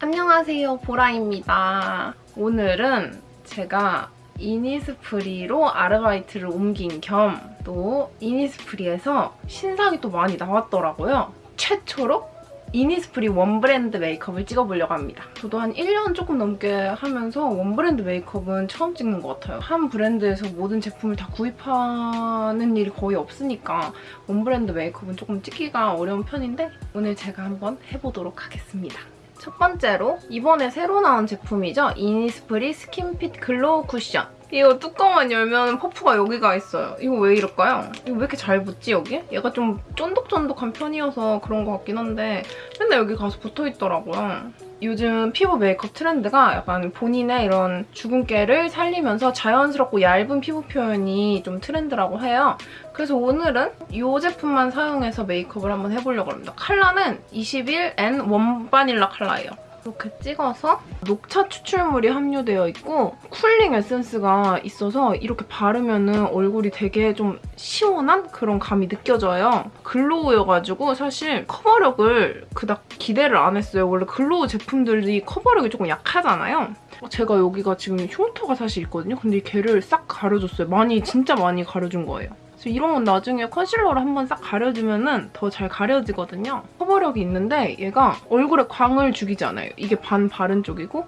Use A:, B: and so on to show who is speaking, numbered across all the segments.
A: 안녕하세요 보라입니다. 오늘은 제가 이니스프리로 아르바이트를 옮긴 겸 또 이니스프리에서 신상이 또 많이 나왔더라고요. 최초로 이니스프리 one brand 메이크업을 찍어보려고 합니다. 저도 한 1년 조금 넘게 하면서 one brand 메이크업은 처음 찍는 것 같아요. 한 브랜드에서 모든 제품을 다 구입하는 일이 거의 없으니까 one brand 메이크업은 조금 찍기가 어려운 편인데 오늘 제가 한번 해보도록 하겠습니다. 첫 번째로 이번에 새로 나온 제품이죠. 이니스프리 skin fit glow 쿠션. 이거 뚜껑만 열면 퍼프가 여기가 있어요. 이거 왜 이럴까요? 이거 왜 이렇게 잘 붙지, 여기? 얘가 좀 쫀득쫀득한 편이어서 그런 것 같긴 한데 맨날 여기 가서 붙어있더라고요. 요즘 피부 메이크업 트렌드가 약간 본인의 이런 주근깨를 살리면서 자연스럽고 얇은 피부 표현이 좀 트렌드라고 해요. 그래서 오늘은 이 제품만 사용해서 메이크업을 한번 해보려고 합니다. 컬러는 21N 원바닐라 컬러예요. 이렇게 찍어서 녹차 추출물이 함유되어 있고 cooling 에센스가 있어서 이렇게 바르면 얼굴이 되게 좀 시원한 그런 감이 느껴져요. glow여가지고 사실 커버력을 그닥 기대를 안 했어요. 원래 glow 제품들이 커버력이 조금 약하잖아요. 제가 여기가 지금 흉터가 사실 있거든요. 근데 걔를 싹 가려줬어요. 많이 진짜 많이 가려준 거예요. 그래서 이런 건 나중에 컨실러로 한번 싹 가려주면 더잘 가려지거든요. 커버력이 있는데 얘가 얼굴에 광을 죽이지 않아요. 이게 반 바른 쪽이고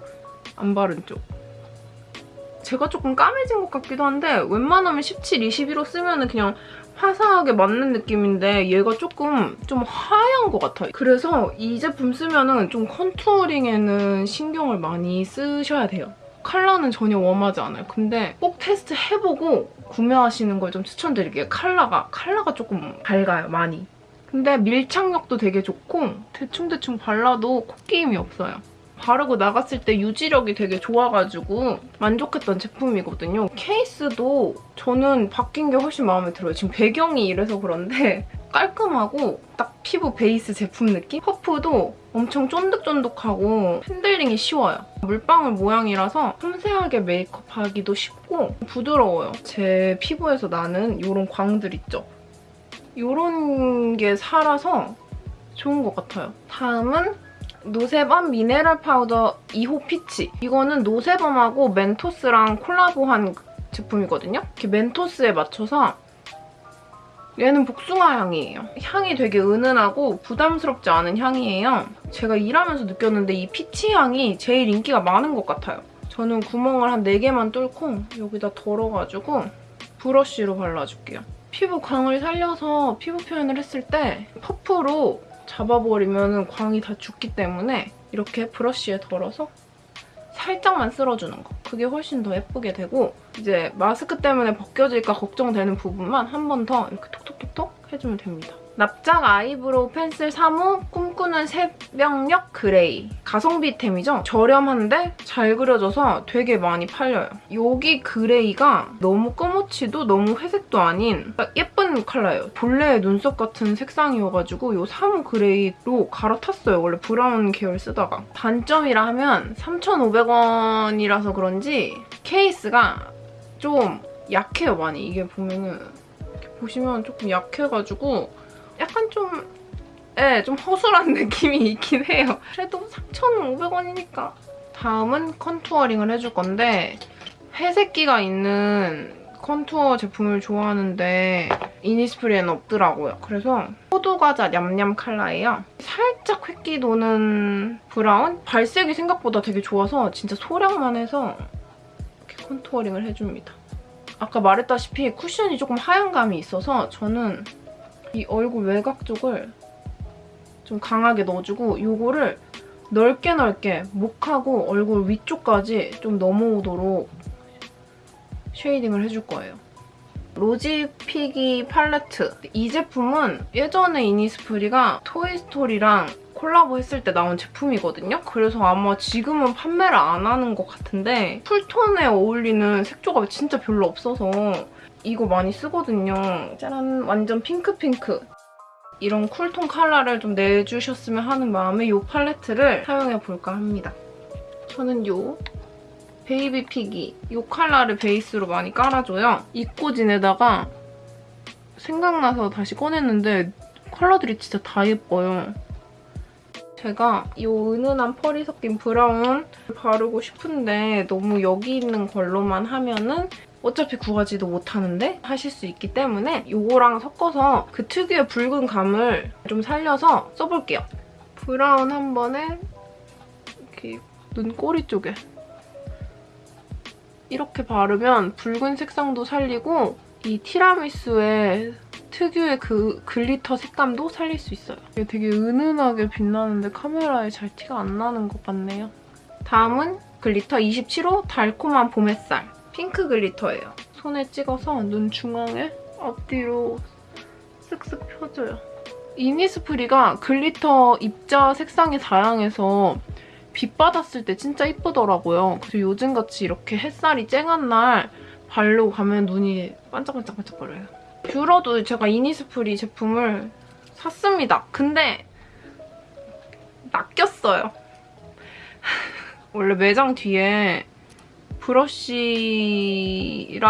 A: 안 바른 쪽. 제가 조금 까매진 것 같기도 한데 웬만하면 17, 21호 쓰면 그냥 화사하게 맞는 느낌인데 얘가 조금 좀 하얀 것 같아요. 그래서 이 제품 쓰면 좀 컨투어링에는 신경을 많이 쓰셔야 돼요. 컬러는 전혀 웜하지 않아요. 근데 꼭 테스트 해보고 구매하시는 걸 좀 추천드릴게요. 컬러가 컬러가 조금 밝아요, 많이. 근데 밀착력도 되게 좋고 대충대충 발라도 코끼임이 없어요. 바르고 나갔을 때 유지력이 되게 좋아가지고 만족했던 제품이거든요. 케이스도 저는 바뀐 게 훨씬 마음에 들어요. 지금 배경이 이래서 그런데 깔끔하고 딱 피부 베이스 제품 느낌? 퍼프도 엄청 쫀득쫀득하고 핸들링이 쉬워요. 물방울 모양이라서 섬세하게 메이크업하기도 쉽고 부드러워요. 제 피부에서 나는 이런 광들 있죠? 이런 게 살아서 좋은 것 같아요. 다음은 노세범 미네랄 파우더 2호 피치. 이거는 노세범하고 멘토스랑 콜라보한 제품이거든요. 이렇게 멘토스에 맞춰서 얘는 복숭아 향이에요. 향이 되게 은은하고 부담스럽지 않은 향이에요. 제가 일하면서 느꼈는데 이 피치 향이 제일 인기가 많은 것 같아요. 저는 구멍을 한 4개만 뚫고 여기다 덜어가지고 브러쉬로 발라줄게요. 피부 광을 살려서 피부 표현을 했을 때 퍼프로 잡아버리면 광이 다 죽기 때문에 이렇게 브러쉬에 덜어서 살짝만 쓸어주는 거. 그게 훨씬 더 예쁘게 되고 이제 마스크 때문에 벗겨질까 걱정되는 부분만 한 번 더 이렇게 톡톡톡톡 해주면 됩니다. 납작 아이브로우 펜슬 3호 꿈꾸는 새벽녘 그레이 가성비템이죠? 저렴한데 잘 그려져서 되게 많이 팔려요. 여기 그레이가 너무 꺼멓지도 너무 회색도 아닌 예쁜 컬러예요. 본래의 눈썹 같은 색상이어가지고 이 3호 그레이로 갈아탔어요. 원래 브라운 계열 쓰다가. 단점이라 하면 3,500원이라서 그런지 케이스가 좀 약해요, 많이. 이게 보면은 보시면 조금 약해가지고 좀, 예, 좀 허술한 느낌이 있긴 해요. 그래도 3,500원이니까. 다음은 contouring을 해줄 건데 회색기가 있는 contour 제품을 좋아하는데 이니스프리에는 없더라고요. 그래서 호두과자 냠냠 컬러예요. 살짝 회끼 도는 브라운? 발색이 생각보다 되게 좋아서 진짜 소량만 해서 이렇게 contouring을 해줍니다. 아까 말했다시피 쿠션이 조금 하얀 감이 있어서 저는 이 얼굴 외곽 쪽을 좀 강하게 넣어주고 이거를 넓게 넓게 목하고 얼굴 위쪽까지 좀 넘어오도록 shading을 해줄 거예요. 로지피기 팔레트. 이 제품은 예전에 이니스프리가 토이스토리랑 콜라보 했을 때 나온 제품이거든요? 그래서 아마 지금은 판매를 안 하는 것 같은데 cool tone에 어울리는 색조가 진짜 별로 없어서 이거 많이 쓰거든요. 짜란! 완전 핑크핑크. 이런 cool tone 컬러를 좀 내주셨으면 하는 마음에 이 팔레트를 사용해볼까 합니다. 저는 이 베이비 피기 이 컬러를 베이스로 많이 깔아줘요. 잊고 지내다가 생각나서 다시 꺼냈는데 컬러들이 진짜 다 예뻐요. 제가 이 은은한 펄이 섞인 브라운 바르고 싶은데 너무 여기 있는 걸로만 하면은 어차피 구하지도 못하는데 하실 수 있기 때문에 이거랑 섞어서 그 특유의 붉은 감을 좀 살려서 써볼게요. 브라운 한 번에 이렇게 눈꼬리 쪽에 이렇게 바르면 붉은 색상도 살리고 이 티라미수의 특유의 그 glitter 색감도 살릴 수 있어요. 이게 되게 은은하게 빛나는데 카메라에 잘 티가 안 나는 것 같네요. 다음은 glitter 27호 달콤한 봄 햇살. 핑크 glitter예요. 손에 찍어서 눈 중앙에 앞뒤로 쓱쓱 펴줘요. 이니스프리가 glitter 입자 색상이 다양해서 빛 받았을 때 진짜 이쁘더라고요. 그래서 요즘같이 이렇게 햇살이 쨍한 날 바르고 가면 눈이 반짝반짝반짝거려요. 뷰러도 제가 이니스프리 제품을 샀습니다. 근데 낚였어요. 원래 매장 뒤에 브러쉬랑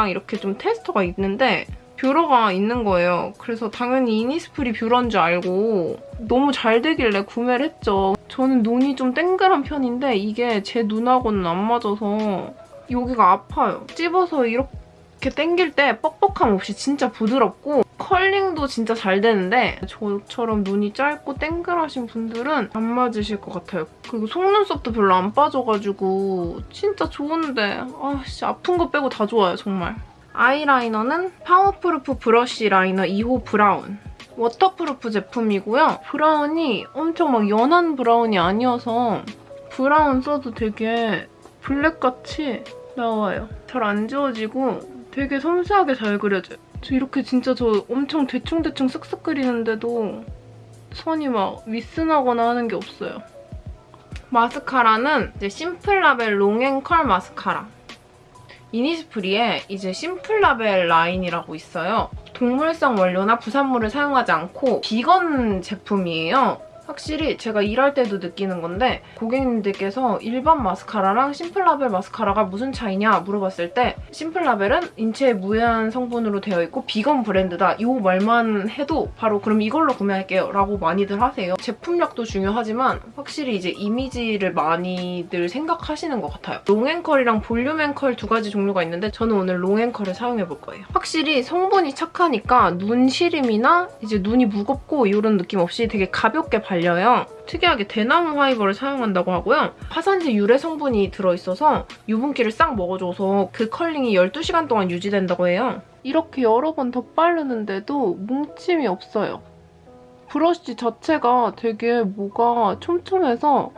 A: 이렇게 좀 테스터가 있는데 뷰러가 있는 거예요. 그래서 당연히 이니스프리 뷰러인 줄 알고 너무 잘 되길래 구매를 했죠. 저는 눈이 좀 땡그란 편인데 이게 제 눈하고는 안 맞아서 여기가 아파요. 찝어서 이렇게 당길 때 뻑뻑함 없이 진짜 부드럽고 컬링도 진짜 잘 되는데 저처럼 눈이 짧고 땡글하신 분들은 안 맞으실 것 같아요. 그리고 속눈썹도 별로 안 빠져가지고 진짜 좋은데 아씨 아픈 거 빼고 다 좋아요 정말. 아이라이너는 파워프루프 브러쉬 라이너 2호 브라운. waterproof 제품이고요. 브라운이 엄청 막 연한 브라운이 아니어서 브라운 써도 되게 블랙같이 나와요. 잘 안 지워지고 되게 섬세하게 잘 그려져요. 저 이렇게 진짜 저 엄청 대충대충 쓱쓱 그리는데도 선이 막 미스나거나 하는 게 없어요. 마스카라는 이제 심플라벨 롱앤컬 마스카라. 이니스프리에 이제 심플라벨 라인이라고 있어요. 동물성 원료나 부산물을 사용하지 않고 비건 제품이에요. 확실히 제가 일할 때도 느끼는 건데 고객님들께서 일반 마스카라랑 심플라벨 마스카라가 무슨 차이냐 물어봤을 때 심플라벨은 인체에 무해한 성분으로 되어 있고 비건 브랜드다 이 말만 해도 바로 그럼 이걸로 구매할게요 라고 많이들 하세요. 제품력도 중요하지만 확실히 이제 이미지를 많이들 생각하시는 것 같아요. 롱앤컬이랑 볼륨앤컬 두 가지 종류가 있는데 저는 오늘 롱앤컬을 사용해볼 거예요. 확실히 성분이 착하니까 눈 시림이나 이제 눈이 무겁고 이런 느낌 없이 되게 가볍게 발 발려요. 특이하게 대나무 fiber를 사용한다고 하고요. 화산재 유래 성분이 들어있어서 유분기를 싹 먹어줘서 그 컬링이 12시간 동안 유지된다고 해요. 이렇게 여러 번 덧바르는데도 뭉침이 없어요. 브러쉬 자체가 되게 뭐가 촘촘해서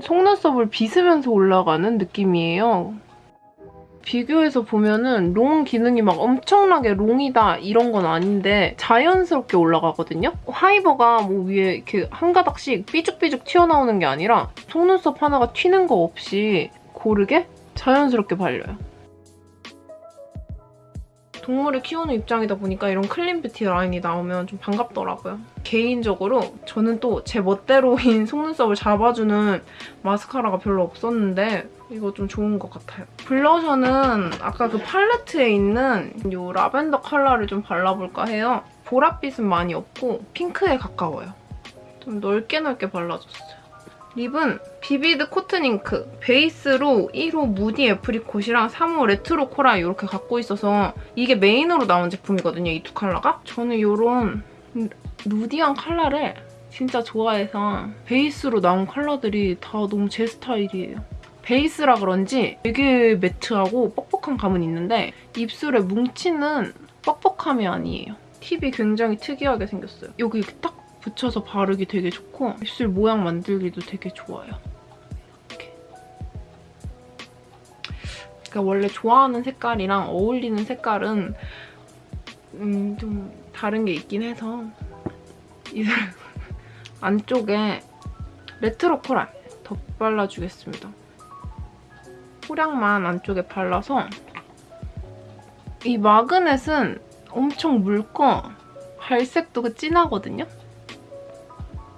A: 속눈썹을 빗으면서 올라가는 느낌이에요. 비교해서 보면은 long 기능이 막 엄청나게 long이다 이런 건 아닌데 자연스럽게 올라가거든요? 파이버가 뭐 위에 이렇게 한 가닥씩 삐죽삐죽 튀어나오는 게 아니라 속눈썹 하나가 튀는 거 없이 고르게 자연스럽게 발려요. 동물을 키우는 입장이다 보니까 이런 clean beauty 라인이 나오면 좀 반갑더라고요. 개인적으로 저는 또 제 멋대로인 속눈썹을 잡아주는 마스카라가 별로 없었는데 이거 좀 좋은 것 같아요. 블러셔는 아까 그 팔레트에 있는 이 라벤더 컬러를 좀 발라볼까 해요. 보랏빛은 많이 없고 핑크에 가까워요. 좀 넓게 넓게 발라줬어요. 립은 Vivid Cotton Ink Base로 1호 Moody Apricot이랑 3호 Retro Coral 이렇게 갖고 있어서 이게 메인으로 나온 제품이거든요, 이 두 컬러가. 저는 이런 nudy한 컬러를 진짜 좋아해서 베이스로 나온 컬러들이 다 너무 제 스타일이에요. 베이스라 그런지 되게 matte하고 뻑뻑한 감은 있는데 입술에 뭉치는 뻑뻑함이 아니에요. 팁이 굉장히 특이하게 생겼어요. 여기 이렇게 딱 붙여서 바르기 되게 좋고 입술 모양 만들기도 되게 좋아요. 그러니까 원래 좋아하는 색깔이랑 어울리는 색깔은 음, 좀 다른 게 있긴 해서 입술 안쪽에 레트로 코랄 덧발라주겠습니다. 소량만 안쪽에 발라서 이 마그넷은 엄청 묽고 발색도 진하거든요?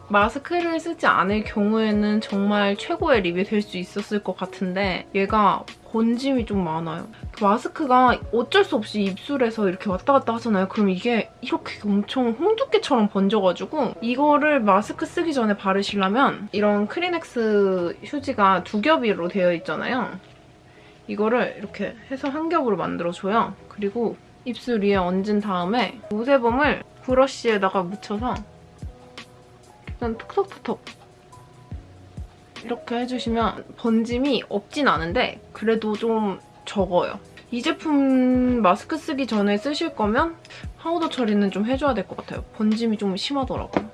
A: 마스크를 쓰지 않을 경우에는 정말 최고의 립이 될 수 있었을 것 같은데 얘가 번짐이 좀 많아요. 마스크가 어쩔 수 없이 입술에서 이렇게 왔다 갔다 하잖아요. 그럼 이게 이렇게 엄청 홍두깨처럼 번져가지고 이거를 마스크 쓰기 전에 바르시려면 이런 크리넥스 휴지가 두 겹으로 되어 있잖아요. 이거를 이렇게 해서 한 겹으로 만들어줘요. 그리고 입술 위에 얹은 다음에 모세범을 브러쉬에다가 묻혀서 그냥 톡톡톡톡 이렇게 해주시면 번짐이 없진 않은데 그래도 좀 적어요. 이 제품 마스크 쓰기 전에 쓰실 거면 파우더 처리는 좀 해줘야 될 것 같아요. 번짐이 좀 심하더라고요.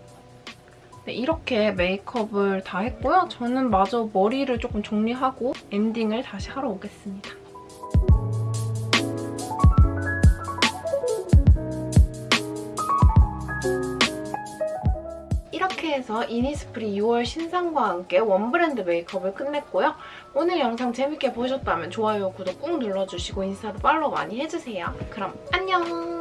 A: 네, 이렇게 메이크업을 다 했고요. 저는 마저 머리를 조금 정리하고 엔딩을 다시 하러 오겠습니다. 이렇게 해서 이니스프리 6월 신상과 함께 원브랜드 메이크업을 끝냈고요. 오늘 영상 재밌게 보셨다면 좋아요, 구독 꾹 눌러주시고 인스타도 팔로우 많이 해주세요. 그럼 안녕!